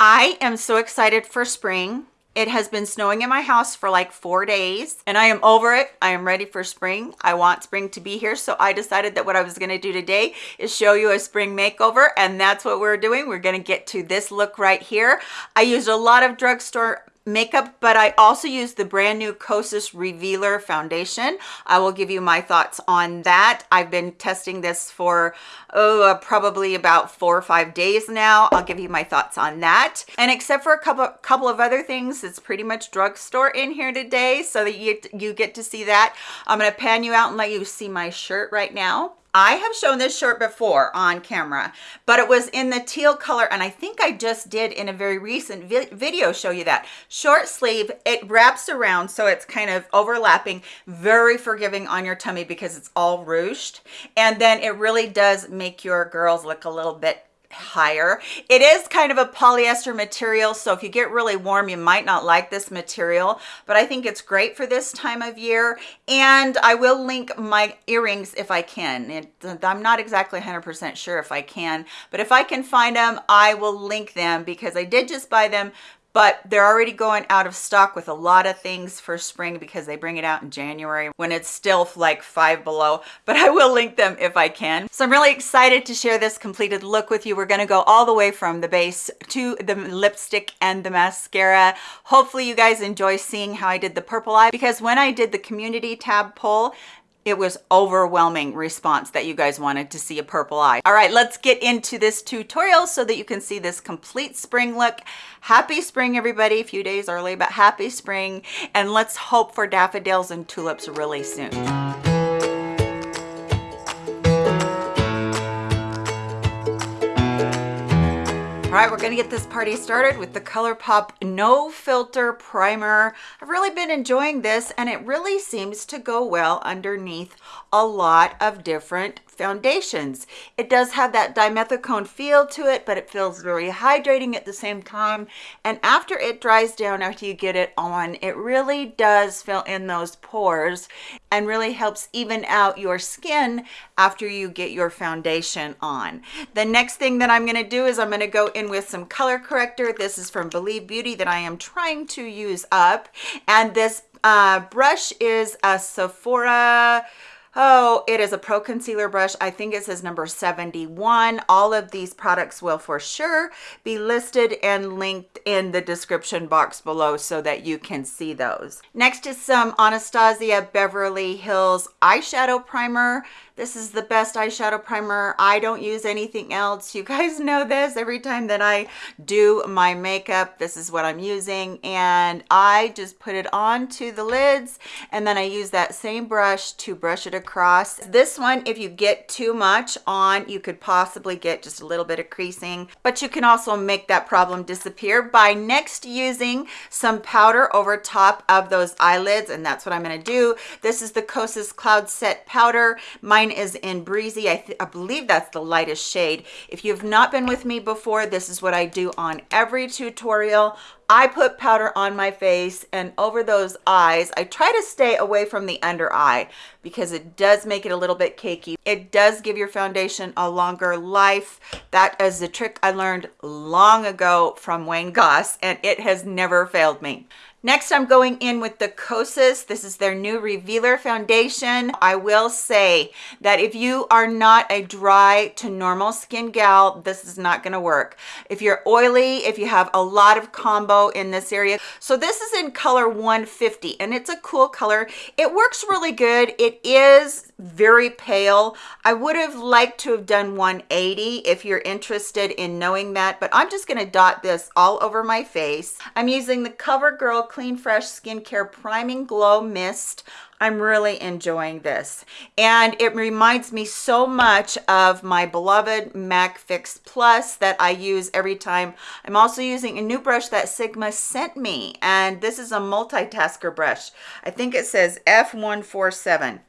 I am so excited for spring. It has been snowing in my house for like four days and I am over it. I am ready for spring. I want spring to be here. So I decided that what I was going to do today is show you a spring makeover. And that's what we're doing. We're going to get to this look right here. I used a lot of drugstore makeup but i also use the brand new kosas revealer foundation. I will give you my thoughts on that. I've been testing this for oh uh, probably about four or five days now. I'll give you my thoughts on that. And except for a couple couple of other things it's pretty much drugstore in here today so that you you get to see that. I'm going to pan you out and let you see my shirt right now I have shown this shirt before on camera, but it was in the teal color. And I think I just did in a very recent vi video show you that. Short sleeve, it wraps around so it's kind of overlapping, very forgiving on your tummy because it's all ruched. And then it really does make your girls look a little bit higher. It is kind of a polyester material so if you get really warm you might not like this material but i think it's great for this time of year and i will link my earrings if i can. It, i'm not exactly 100 percent sure if i can but if i can find them i will link them because i did just buy them but they're already going out of stock with a lot of things for spring because they bring it out in January when it's still like five below, but I will link them if I can. So I'm really excited to share this completed look with you. We're gonna go all the way from the base to the lipstick and the mascara. Hopefully you guys enjoy seeing how I did the purple eye because when I did the community tab poll, it was overwhelming response that you guys wanted to see a purple eye. All right, let's get into this tutorial so that you can see this complete spring look. Happy spring, everybody. A few days early, but happy spring. And let's hope for daffodils and tulips really soon. Right, we're gonna get this party started with the ColourPop No Filter Primer. I've really been enjoying this and it really seems to go well underneath a lot of different foundations. It does have that dimethicone feel to it, but it feels very hydrating at the same time. And after it dries down, after you get it on, it really does fill in those pores and really helps even out your skin after you get your foundation on. The next thing that I'm gonna do is I'm gonna go in with some color corrector. This is from Believe Beauty that I am trying to use up. And this uh, brush is a Sephora Oh, it is a pro concealer brush. I think it says number 71. All of these products will for sure be listed and linked in the description box below so that you can see those. Next is some Anastasia Beverly Hills eyeshadow primer. This is the best eyeshadow primer. I don't use anything else. You guys know this every time that I do my makeup. This is what I'm using. And I just put it onto the lids and then I use that same brush to brush it across. This one, if you get too much on, you could possibly get just a little bit of creasing, but you can also make that problem disappear by next using some powder over top of those eyelids. And that's what I'm gonna do. This is the Kosas Cloud Set Powder. Mine mine is in breezy I, I believe that's the lightest shade if you've not been with me before this is what i do on every tutorial I put powder on my face and over those eyes. I try to stay away from the under eye because it does make it a little bit cakey. It does give your foundation a longer life. That is the trick I learned long ago from Wayne Goss and it has never failed me. Next, I'm going in with the Kosas. This is their new Revealer Foundation. I will say that if you are not a dry to normal skin gal, this is not gonna work. If you're oily, if you have a lot of combo in this area. So this is in color 150 and it's a cool color. It works really good. It is very pale. I would have liked to have done 180 if you're interested in knowing that, but I'm just gonna dot this all over my face. I'm using the CoverGirl Clean Fresh Skincare Priming Glow Mist. I'm really enjoying this. And it reminds me so much of my beloved MAC Fix Plus that I use every time. I'm also using a new brush that Sigma sent me. And this is a multitasker brush. I think it says F147.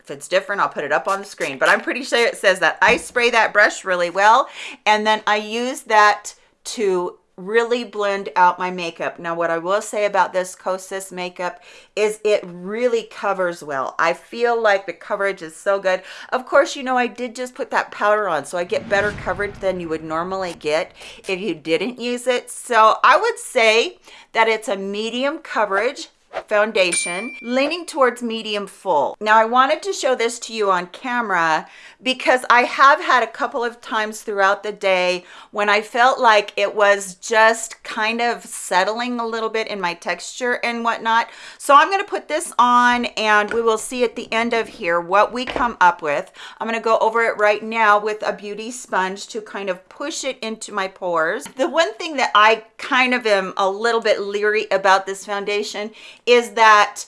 If it's different, I'll put it up on the screen. But I'm pretty sure it says that. I spray that brush really well. And then I use that to really blend out my makeup. Now, what I will say about this Kosas makeup is it really covers well. I feel like the coverage is so good. Of course, you know, I did just put that powder on, so I get better coverage than you would normally get if you didn't use it. So I would say that it's a medium coverage foundation leaning towards medium full. Now i wanted to show this to you on camera because i have had a couple of times throughout the day when i felt like it was just kind of settling a little bit in my texture and whatnot. So i'm going to put this on and we will see at the end of here what we come up with. I'm going to go over it right now with a beauty sponge to kind of push it into my pores. The one thing that i kind of am a little bit leery about this foundation is that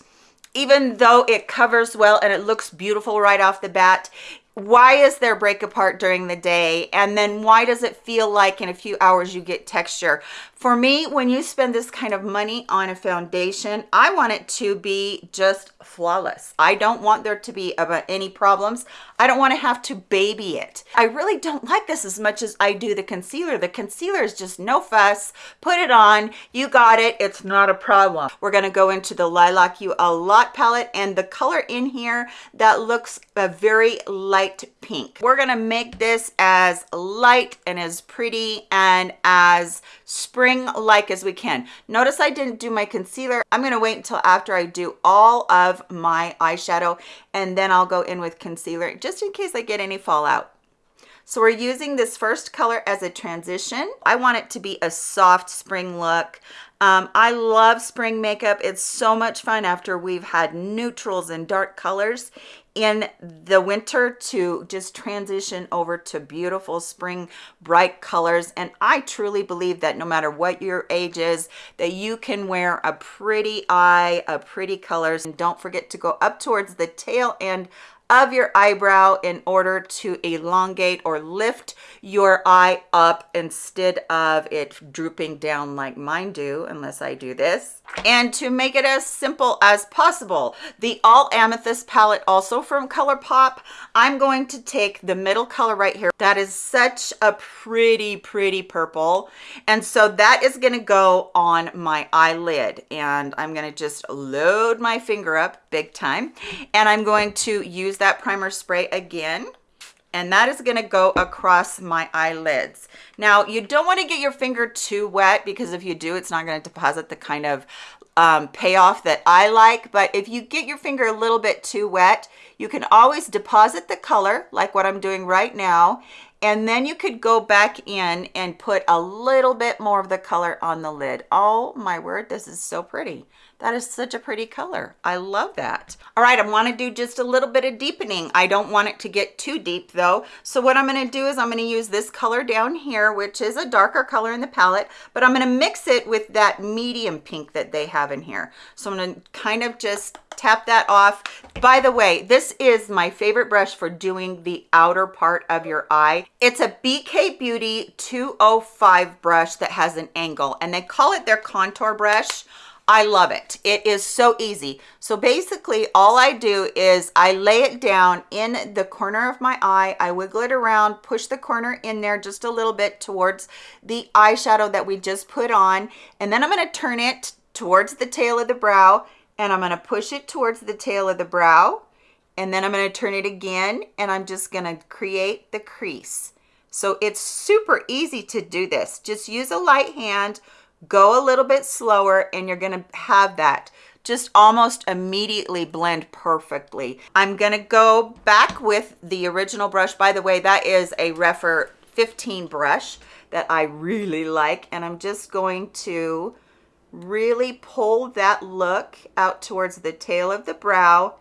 even though it covers well and it looks beautiful right off the bat why is there break apart during the day? And then why does it feel like in a few hours you get texture for me when you spend this kind of money on a foundation i want it to be just flawless. I don't want there to be about uh, any problems. I don't want to have to baby it. I really don't like this as much as i do the concealer. The concealer is just no fuss. Put it on. You got it. It's not a problem. We're going to go into the lilac you a lot palette and the color in here that looks a very light pink. We're going to make this as light and as pretty and as spring like as we can notice i didn't do my concealer i'm going to wait until after i do all of my eyeshadow and then i'll go in with concealer just in case i get any fallout so we're using this first color as a transition. I want it to be a soft spring look. Um, I love spring makeup. It's so much fun after we've had neutrals and dark colors in the winter to just transition over to beautiful spring bright colors. And i truly believe that no matter what your age is that you can wear a pretty eye a pretty colors. And don't forget to go up towards the tail end of your eyebrow in order to elongate or lift your eye up instead of it drooping down like mine do unless I do this. And to make it as simple as possible the all amethyst palette also from ColourPop I'm going to take the middle color right here. That is such a pretty pretty purple. And so that is going to go on my eyelid. And I'm going to just load my finger up big time. And I'm going to use that primer spray again and that is going to go across my eyelids. Now you don't want to get your finger too wet because if you do it's not going to deposit the kind of um, payoff that I like but if you get your finger a little bit too wet you can always deposit the color like what I'm doing right now and then you could go back in and put a little bit more of the color on the lid. Oh my word this is so pretty that is such a pretty color. I love that. All right, I want to do just a little bit of deepening. I don't want it to get too deep though. So what I'm going to do is I'm going to use this color down here, which is a darker color in the palette, but I'm going to mix it with that medium pink that they have in here. So I'm going to kind of just tap that off. By the way, this is my favorite brush for doing the outer part of your eye. It's a BK Beauty 205 brush that has an angle and they call it their contour brush. I love it. It is so easy. So basically all I do is I lay it down in the corner of my eye. I wiggle it around, push the corner in there just a little bit towards the eyeshadow that we just put on. And then I'm going to turn it towards the tail of the brow and I'm going to push it towards the tail of the brow. And then I'm going to turn it again and I'm just going to create the crease. So it's super easy to do this. Just use a light hand, go a little bit slower and you're to have that just almost immediately blend perfectly. I'm to go back with the original brush. By the way, that is a Rephr 15 brush that I really like. And I'm just going to really pull that look out towards the tail of the brow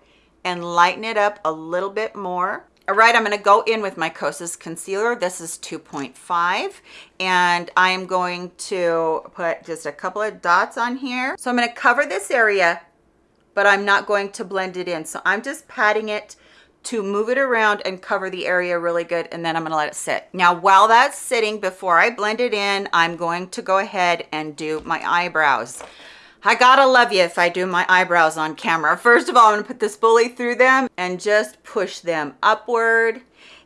and lighten it up a little bit more. All right, I'm going to go in with my Kosas concealer. This is 2.5 and I am going to put just a couple of dots on here. So I'm going to cover this area, but I'm not going to blend it in. So I'm just patting it to move it around and cover the area really good and then I'm going to let it sit. Now while that's sitting before I blend it in, I'm going to go ahead and do my eyebrows. I gotta love you if I do my eyebrows on camera. First of all, I'm gonna put this spoolie through them and just push them upward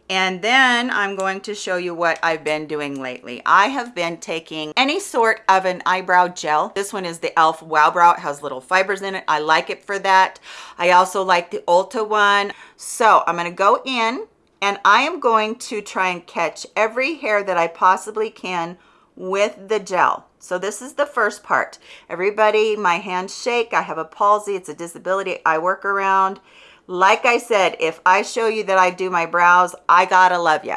And then I'm going to show you what I've been doing lately. I have been taking any sort of an eyebrow gel. This one is the e.l.f. Wow Brow. It has little fibers in it. I like it for that. I also like the Ulta one. So I'm going to go in and I am going to try and catch every hair that I possibly can with the gel. So this is the first part. Everybody, my hands shake. I have a palsy. It's a disability I work around. Like I said, if I show you that I do my brows, I gotta love you.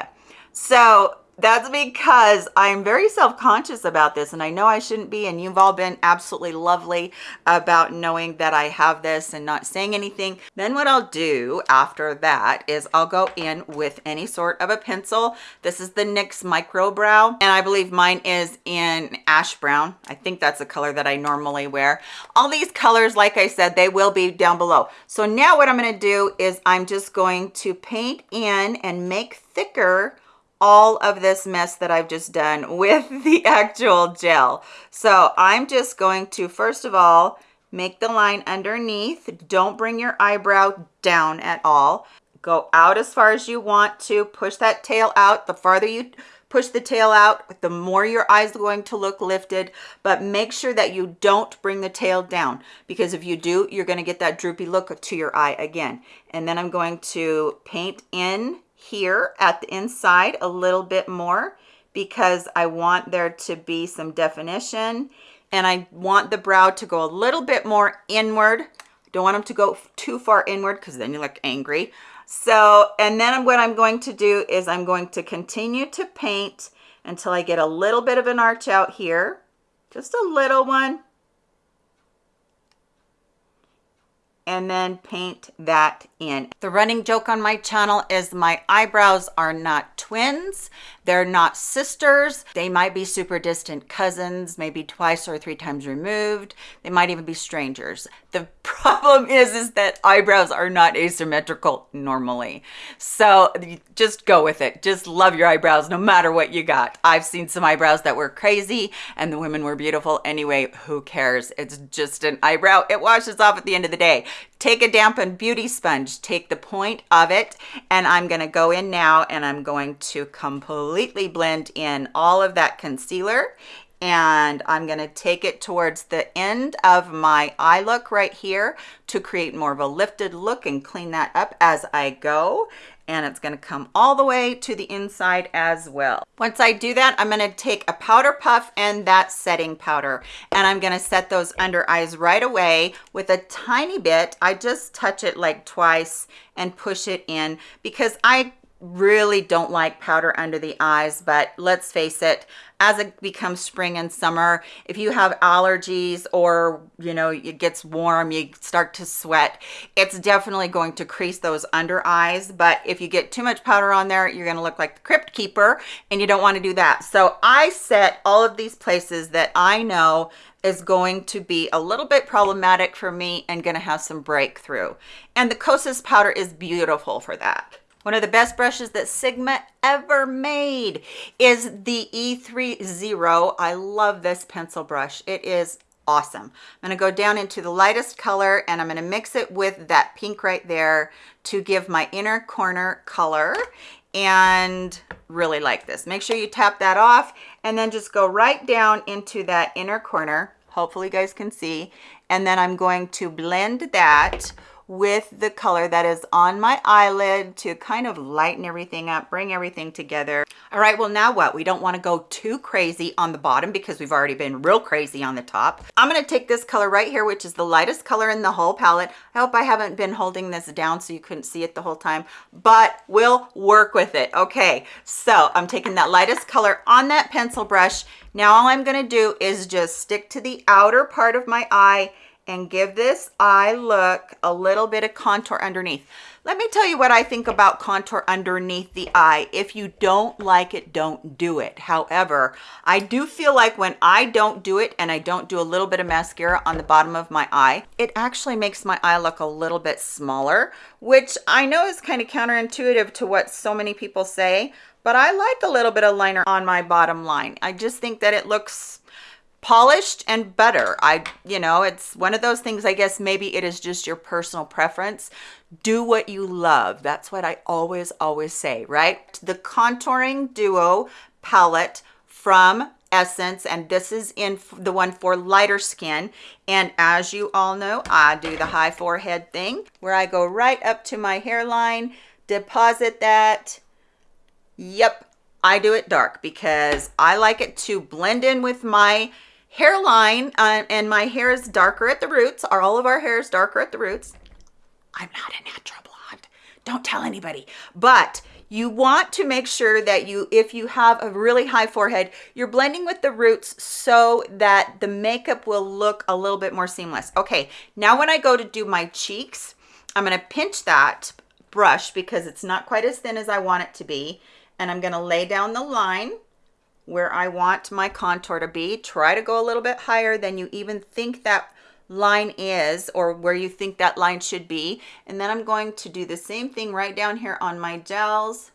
So that's because I'm very self-conscious about this and I know I shouldn't be and you've all been absolutely lovely about knowing that I have this and not saying anything. Then what I'll do after that is I'll go in with any sort of a pencil. This is the NYX Micro Brow and I believe mine is in ash brown. I think that's the color that I normally wear. All these colors, like I said, they will be down below. So now what I'm gonna do is I'm just going to paint in and make thicker all of this mess that I've just done with the actual gel. So I'm just going to, first of all, make the line underneath. Don't bring your eyebrow down at all. Go out as far as you want to. Push that tail out. The farther you push the tail out, the more your eyes are going to look lifted, but make sure that you don't bring the tail down because if you do, you're gonna get that droopy look to your eye again. And then I'm going to paint in here at the inside a little bit more because I want there to be some definition and I want the brow to go a little bit more inward. Don't want them to go too far inward because then you look angry. So, and then what I'm going to do is I'm going to continue to paint until I get a little bit of an arch out here. Just a little one. And then paint that in. The running joke on my channel is my eyebrows are not twins. They're not sisters. They might be super distant cousins, maybe twice or three times removed. They might even be strangers. The problem is, is that eyebrows are not asymmetrical normally. So just go with it. Just love your eyebrows no matter what you got. I've seen some eyebrows that were crazy and the women were beautiful. Anyway, who cares? It's just an eyebrow. It washes off at the end of the day. Take a dampened beauty sponge, take the point of it, and I'm gonna go in now and I'm going to completely blend in all of that concealer and I'm going to take it towards the end of my eye look right here to create more of a lifted look and clean that up as I go and it's going to come all the way to the inside as well. Once I do that, I'm going to take a powder puff and that setting powder, and I'm going to set those under eyes right away with a tiny bit. I just touch it like twice and push it in because I really don't like powder under the eyes, but let's face it, as it becomes spring and summer, if you have allergies or, you know, it gets warm, you start to sweat, it's definitely going to crease those under eyes. But if you get too much powder on there, you're going to look like the crypt keeper and you don't want to do that. So I set all of these places that I know is going to be a little bit problematic for me and going to have some breakthrough. And the Kosas powder is beautiful for that. One of the best brushes that Sigma ever made is the E30. I love this pencil brush. It is awesome. I'm going to go down into the lightest color and I'm going to mix it with that pink right there to give my inner corner color and really like this. Make sure you tap that off and then just go right down into that inner corner. Hopefully you guys can see. And then I'm going to blend that with the color that is on my eyelid to kind of lighten everything up, bring everything together. All right, well now what? We don't wanna go too crazy on the bottom because we've already been real crazy on the top. I'm gonna take this color right here, which is the lightest color in the whole palette. I hope I haven't been holding this down so you couldn't see it the whole time, but we'll work with it. Okay, so I'm taking that lightest color on that pencil brush. Now all I'm gonna do is just stick to the outer part of my eye and give this eye look a little bit of contour underneath. Let me tell you what I think about contour underneath the eye. If you don't like it, don't do it. However, I do feel like when I don't do it and I don't do a little bit of mascara on the bottom of my eye, it actually makes my eye look a little bit smaller, which I know is kind of counterintuitive to what so many people say, but I like a little bit of liner on my bottom line. I just think that it looks polished and better. I, you know, it's one of those things, I guess maybe it is just your personal preference do what you love. That's what I always, always say, right? The Contouring Duo palette from Essence, and this is in the one for lighter skin. And as you all know, I do the high forehead thing where I go right up to my hairline, deposit that. Yep, I do it dark because I like it to blend in with my hairline uh, and my hair is darker at the roots. Are all of our hairs darker at the roots? I'm not a natural blonde. Don't tell anybody. But you want to make sure that you, if you have a really high forehead, you're blending with the roots so that the makeup will look a little bit more seamless. Okay, now when I go to do my cheeks, I'm gonna pinch that brush because it's not quite as thin as I want it to be. And I'm gonna lay down the line where I want my contour to be. Try to go a little bit higher than you even think that line is or where you think that line should be. And then I'm going to do the same thing right down here on my gels,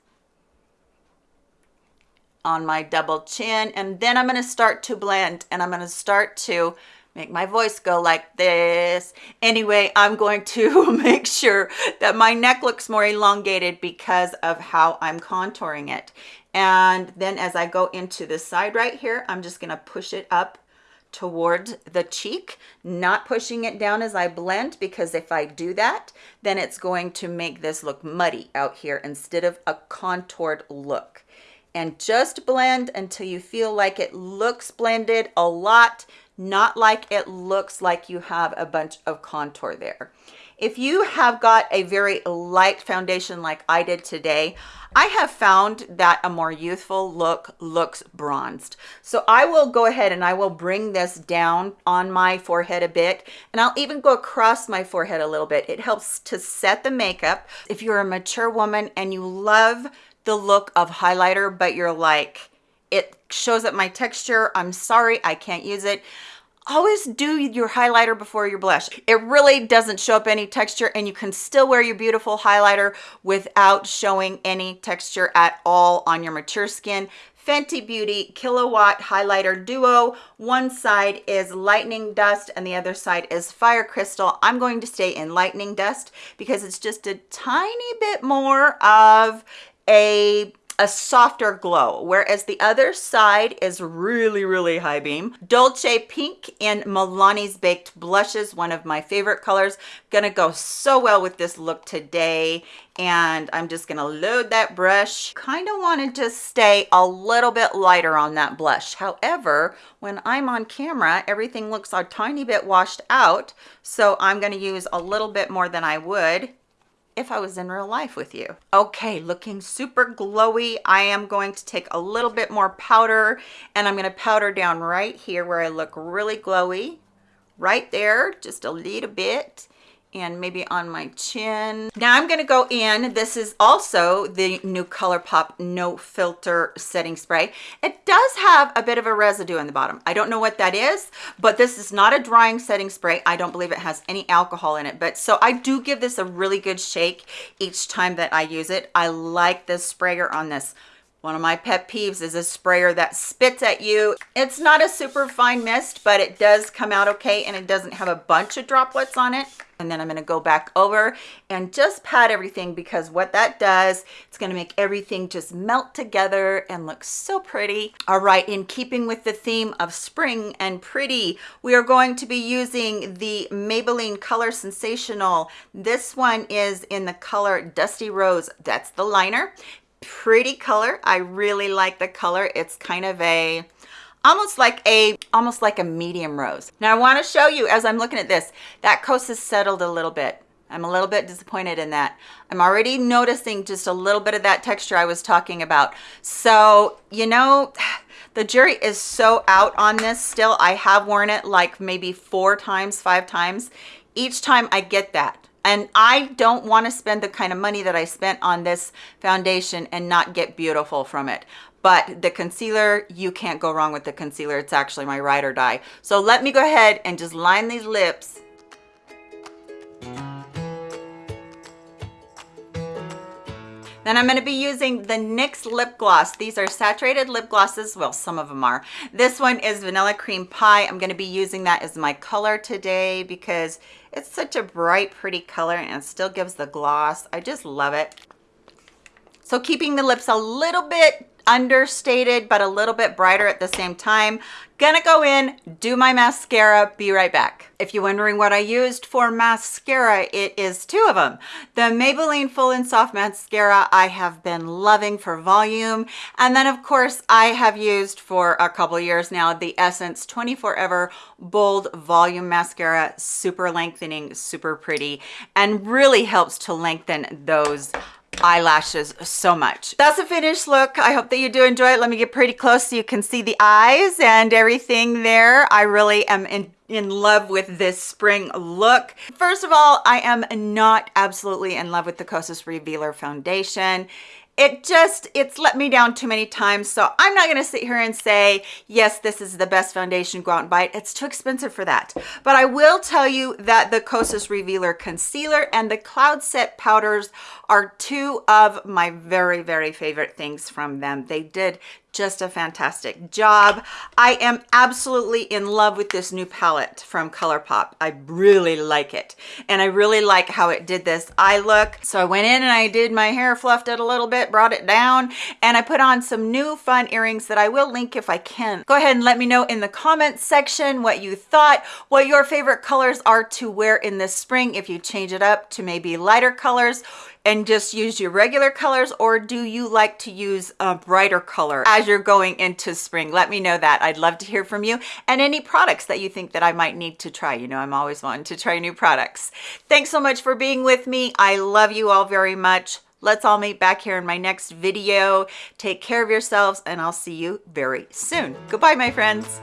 on my double chin. And then I'm gonna start to blend and I'm gonna start to make my voice go like this. Anyway, I'm going to make sure that my neck looks more elongated because of how I'm contouring it. And then as I go into the side right here, I'm just gonna push it up towards the cheek, not pushing it down as I blend, because if I do that, then it's going to make this look muddy out here instead of a contoured look. And just blend until you feel like it looks blended a lot, not like it looks like you have a bunch of contour there. If you have got a very light foundation like I did today, I have found that a more youthful look looks bronzed. So I will go ahead and I will bring this down on my forehead a bit and I'll even go across my forehead a little bit. It helps to set the makeup. If you're a mature woman and you love the look of highlighter, but you're like, it shows up my texture, I'm sorry, I can't use it always do your highlighter before your blush. It really doesn't show up any texture and you can still wear your beautiful highlighter without showing any texture at all on your mature skin. Fenty Beauty Killawatt Highlighter Duo. One side is Lightning Dust and the other side is Fire Crystal. I'm going to stay in Lightning Dust because it's just a tiny bit more of a a softer glow, whereas the other side is really, really high beam. Dolce Pink in Milani's Baked Blushes, one of my favorite colors. Gonna go so well with this look today. And I'm just gonna load that brush. Kind of wanted to stay a little bit lighter on that blush. However, when I'm on camera, everything looks a tiny bit washed out. So I'm gonna use a little bit more than I would if I was in real life with you. Okay, looking super glowy. I am going to take a little bit more powder and I'm gonna powder down right here where I look really glowy. Right there, just a little bit and maybe on my chin. Now I'm gonna go in, this is also the new ColourPop No Filter Setting Spray. It does have a bit of a residue in the bottom. I don't know what that is, but this is not a drying setting spray. I don't believe it has any alcohol in it, but so I do give this a really good shake each time that I use it. I like this sprayer on this one of my pet peeves is a sprayer that spits at you. It's not a super fine mist, but it does come out okay and it doesn't have a bunch of droplets on it. And then I'm gonna go back over and just pat everything because what that does, it's gonna make everything just melt together and look so pretty. All right, in keeping with the theme of spring and pretty, we are going to be using the Maybelline Color Sensational. This one is in the color Dusty Rose. That's the liner pretty color. I really like the color. It's kind of a almost like a almost like a medium rose. Now I want to show you as I'm looking at this, that Kosas has settled a little bit. I'm a little bit disappointed in that. I'm already noticing just a little bit of that texture I was talking about. So, you know, the jury is so out on this still. I have worn it like maybe four times, five times. Each time I get that and I don't want to spend the kind of money that I spent on this foundation and not get beautiful from it. But the concealer, you can't go wrong with the concealer. It's actually my ride or die. So let me go ahead and just line these lips Then I'm gonna be using the NYX lip gloss. These are saturated lip glosses. Well, some of them are. This one is Vanilla Cream Pie. I'm gonna be using that as my color today because it's such a bright, pretty color and it still gives the gloss. I just love it. So keeping the lips a little bit understated, but a little bit brighter at the same time. Gonna go in, do my mascara, be right back. If you're wondering what I used for mascara, it is two of them. The Maybelline Full and Soft Mascara I have been loving for volume. And then of course I have used for a couple years now, the Essence 24 Ever Bold Volume Mascara, super lengthening, super pretty, and really helps to lengthen those eyelashes so much. That's a finished look. I hope that you do enjoy it. Let me get pretty close so you can see the eyes and everything there. I really am in in love with this spring look. First of all, I am not absolutely in love with the Kosas Revealer Foundation it just it's let me down too many times so i'm not going to sit here and say yes this is the best foundation go out and buy it it's too expensive for that. But i will tell you that the kosas revealer concealer and the cloud set powders are two of my very very favorite things from them. They did just a fantastic job. I am absolutely in love with this new palette from ColourPop. I really like it. And I really like how it did this eye look. So I went in and I did my hair, fluffed it a little bit, brought it down, and I put on some new fun earrings that I will link if I can. Go ahead and let me know in the comments section what you thought, what your favorite colors are to wear in this spring if you change it up to maybe lighter colors and just use your regular colors or do you like to use a brighter color as you're going into spring? Let me know that. I'd love to hear from you and any products that you think that i might need to try. You know i'm always wanting to try new products. Thanks so much for being with me. I love you all very much. Let's all meet back here in my next video. Take care of yourselves and i'll see you very soon. Goodbye my friends